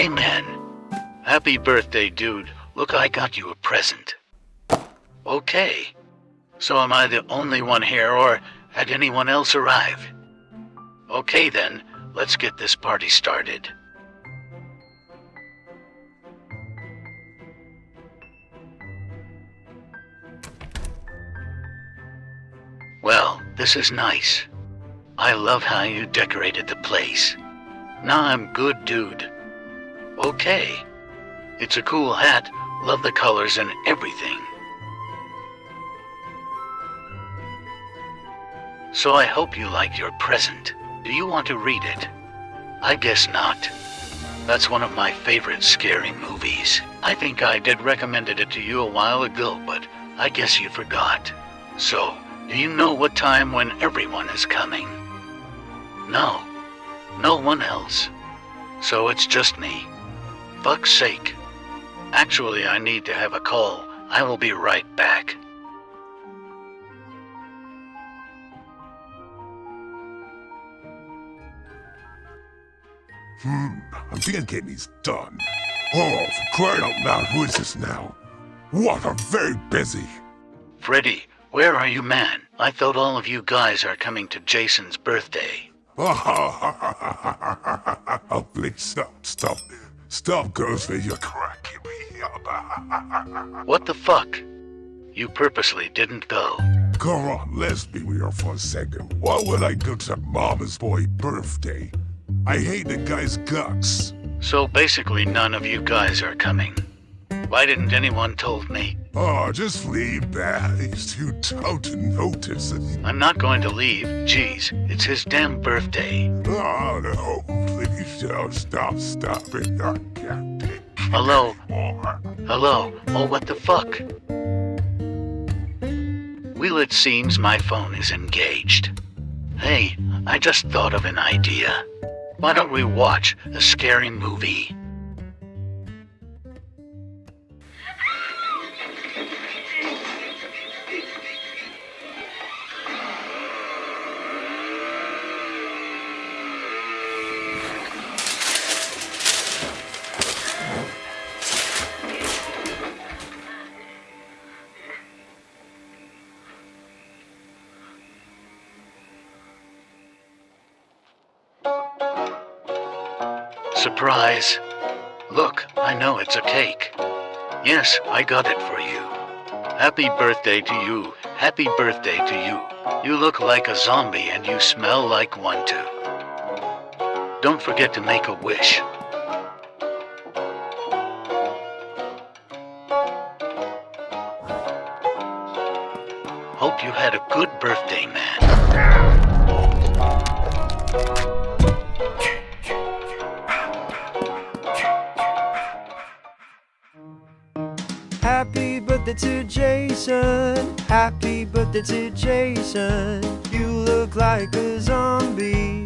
Hey man, happy birthday, dude. Look, I got you a present. Okay. So am I the only one here, or had anyone else arrive? Okay then, let's get this party started. Well, this is nice. I love how you decorated the place. Now I'm good, dude. Okay. It's a cool hat. Love the colors and everything. So I hope you like your present. Do you want to read it? I guess not. That's one of my favorite scary movies. I think I did recommended it to you a while ago, but I guess you forgot. So, do you know what time when everyone is coming? No. No one else. So it's just me. Fuck's sake. Actually, I need to have a call. I will be right back. Hmm, I'm thinking he's done. Oh, for crying out loud, who is this now? What, I'm very busy. Freddy, where are you, man? I thought all of you guys are coming to Jason's birthday. oh, please stop, stop. Stop, Ghostface, you're cracking me up. What the fuck? You purposely didn't go. Come on, let's be real for a second. Why would I go to Mama's boy birthday? I hate the guy's guts. So basically none of you guys are coming. Why didn't anyone told me? Oh, just leave that. He's too tough to notice. It. I'm not going to leave. Jeez, it's his damn birthday. Oh, no. Please don't stop, stop it. I can't take Hello? Hello? Oh, what the fuck? Well, it seems my phone is engaged. Hey, I just thought of an idea. Why don't we watch a scary movie? Surprise. Look, I know it's a cake. Yes, I got it for you. Happy birthday to you. Happy birthday to you. You look like a zombie and you smell like one too. Don't forget to make a wish. Hope you had a good birthday, man. Happy birthday to Jason. Happy birthday to Jason. You look like a zombie.